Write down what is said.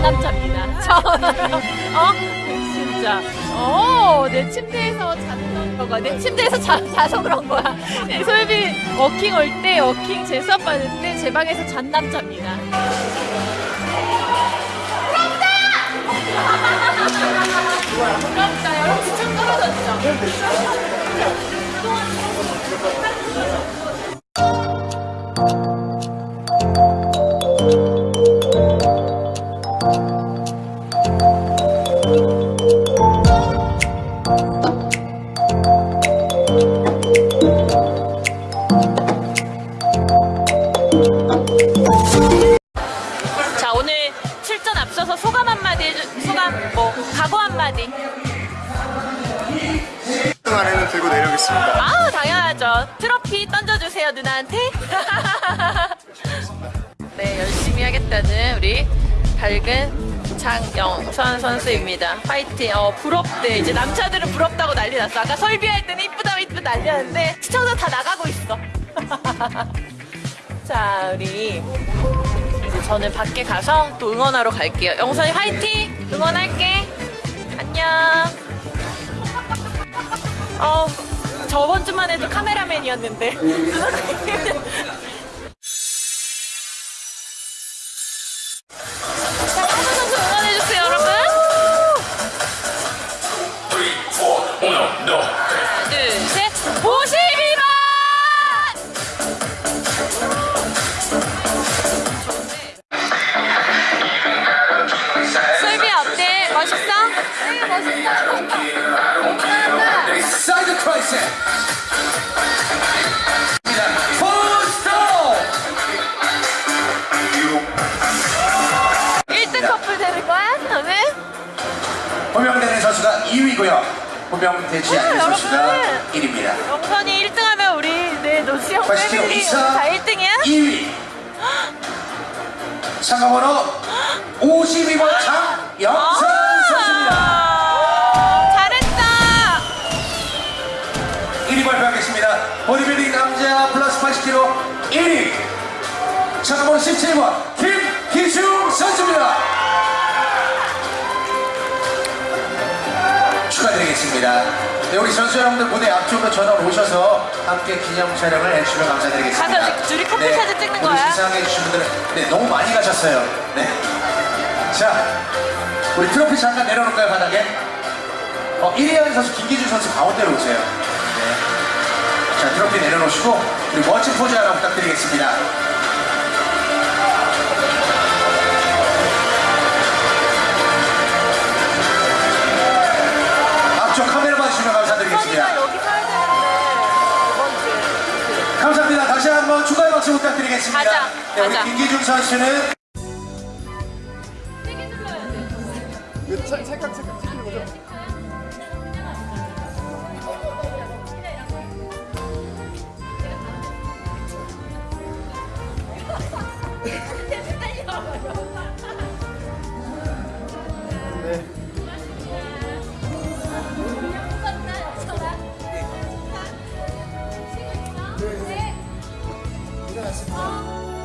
잔남자입니다. 저는 어 진짜 어 내 침대에서 자는 거가 내 침대에서 자, 자서 그런 거야. 네, 솔비 워킹 올 때 워킹 재수업 받을 때 제 방에서 잔 남자입니다. 부럽다. 여러분 지금 떨어졌죠? 안에는 들고 내려오겠습니다. 아우 당연하죠. 트로피 던져주세요 누나한테. 네 열심히 하겠다는 우리 밝은 장영선 선수입니다. 파이팅. 어 부럽대. 이제 남자들은 부럽다고 난리 났어. 아까 설비할 때는 이쁘다 이쁘다 난리였는데 시청자 다 나가고 있어. 자 우리 이제 저는 밖에 가서 또 응원하러 갈게요. 영선이 화이팅! 응원할게 어, 저번 주만 해도 카메라맨이었는데. 자, 황선 선수 응원해주세요, 여러분. 하나, 둘, 셋. 52번! 슬비 어때? 멋있어? 네, 멋있어. 2위고요. 호명되지 않는 어, 선수가 여러분. 1위입니다. 영선이 1등 하면 우리 내 노시형 80kg 패밀리 다 1등이야? 2위. 상가번호 52번 장영선 선수입니다. 아, 잘했다. 1위 발표하겠습니다. 보디빌딩 남자 플러스 80kg 1위. 상가번호 17번 축하드리겠습니다. 네, 우리 선수 여러분들 무대 앞쪽으로 전원 오셔서 함께 기념 촬영을 해주시면 감사드리겠습니다. 가서 둘이 커플 사진 찍는 거야? 시상해 주신 분들은 네, 너무 많이 가셨어요. 네. 자, 우리 트로피 잠깐 내려놓을까요, 바닥에? 어, 1위 하는 선수 김기준 선수 가운데로 오세요. 네. 자, 트로피 내려놓으시고 우리 멋진 포즈 하나 부탁드리겠습니다. 드리겠습니다. 가자. 네, 가자. 김기중 선수는 세게 눌러야 돼. 찰칵 찰칵 찍히는 거죠? Yeah. Brasil.